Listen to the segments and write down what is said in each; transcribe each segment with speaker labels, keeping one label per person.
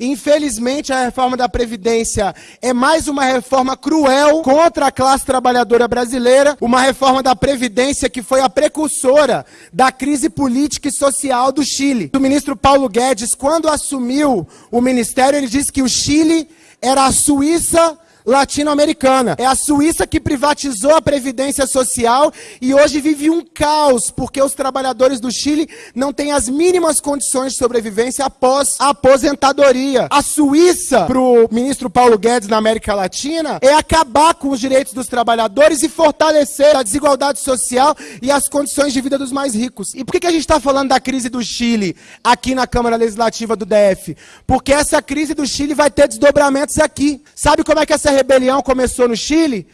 Speaker 1: Infelizmente, a reforma da Previdência é mais uma reforma cruel contra a classe trabalhadora brasileira, uma reforma da Previdência que foi a precursora da crise política e social do Chile. O ministro Paulo Guedes, quando assumiu o ministério, ele disse que o Chile era a Suíça latino-americana. É a Suíça que privatizou a previdência social e hoje vive um caos, porque os trabalhadores do Chile não têm as mínimas condições de sobrevivência após a aposentadoria. A Suíça, para o ministro Paulo Guedes na América Latina, é acabar com os direitos dos trabalhadores e fortalecer a desigualdade social e as condições de vida dos mais ricos. E por que, que a gente está falando da crise do Chile aqui na Câmara Legislativa do DF? Porque essa crise do Chile vai ter desdobramentos aqui. Sabe como é que essa rebelião começou no Chile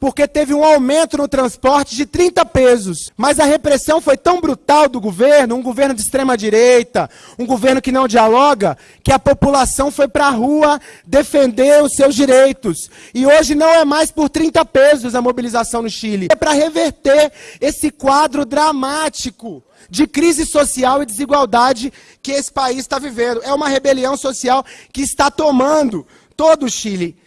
Speaker 1: porque teve um aumento no transporte de 30 pesos. Mas a repressão foi tão brutal do governo, um governo de extrema direita, um governo que não dialoga, que a população foi para a rua defender os seus direitos. E hoje não é mais por 30 pesos a mobilização no Chile. É para reverter esse quadro dramático de crise social e desigualdade que esse país está vivendo. É uma rebelião social que está tomando todo o Chile.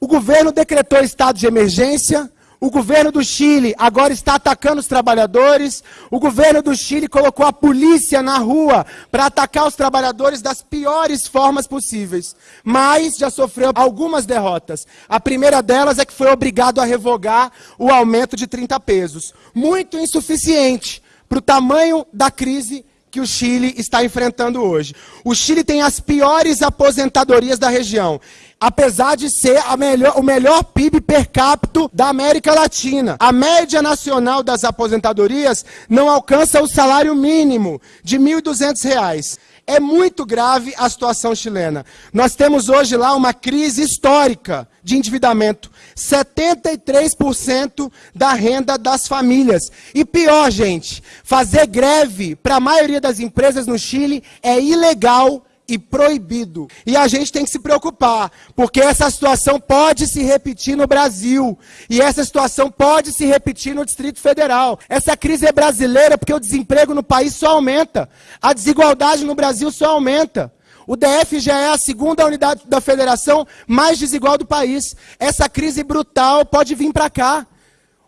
Speaker 1: O governo decretou estado de emergência, o governo do Chile agora está atacando os trabalhadores. O governo do Chile colocou a polícia na rua para atacar os trabalhadores das piores formas possíveis. Mas já sofreu algumas derrotas. A primeira delas é que foi obrigado a revogar o aumento de 30 pesos. Muito insuficiente para o tamanho da crise que o Chile está enfrentando hoje. O Chile tem as piores aposentadorias da região apesar de ser melhor, o melhor PIB per capita da América Latina. A média nacional das aposentadorias não alcança o salário mínimo de R$ 1.200. É muito grave a situação chilena. Nós temos hoje lá uma crise histórica de endividamento. 73% da renda das famílias. E pior, gente, fazer greve para a maioria das empresas no Chile é ilegal e proibido. E a gente tem que se preocupar, porque essa situação pode se repetir no Brasil. E essa situação pode se repetir no Distrito Federal. Essa crise é brasileira porque o desemprego no país só aumenta. A desigualdade no Brasil só aumenta. O DF já é a segunda unidade da federação mais desigual do país. Essa crise brutal pode vir para cá.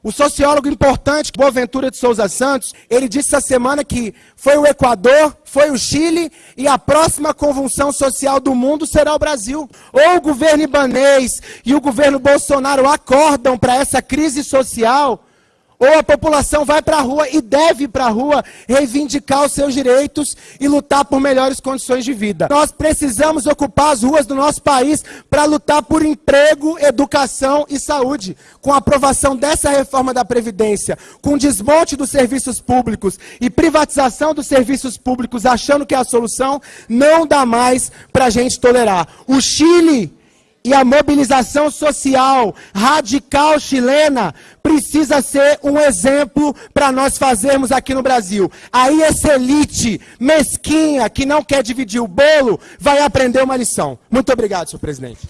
Speaker 1: O sociólogo importante, Boaventura de Souza Santos, ele disse essa semana que foi o Equador, foi o Chile e a próxima convulsão social do mundo será o Brasil. Ou o governo ibanês e o governo Bolsonaro acordam para essa crise social, ou a população vai para a rua e deve para a rua reivindicar os seus direitos e lutar por melhores condições de vida. Nós precisamos ocupar as ruas do nosso país para lutar por emprego, educação e saúde. Com a aprovação dessa reforma da Previdência, com desmonte dos serviços públicos e privatização dos serviços públicos, achando que é a solução, não dá mais para a gente tolerar. O Chile e a mobilização social radical chilena precisa ser um exemplo para nós fazermos aqui no Brasil. Aí essa elite mesquinha que não quer dividir o bolo vai aprender uma lição. Muito obrigado, senhor presidente.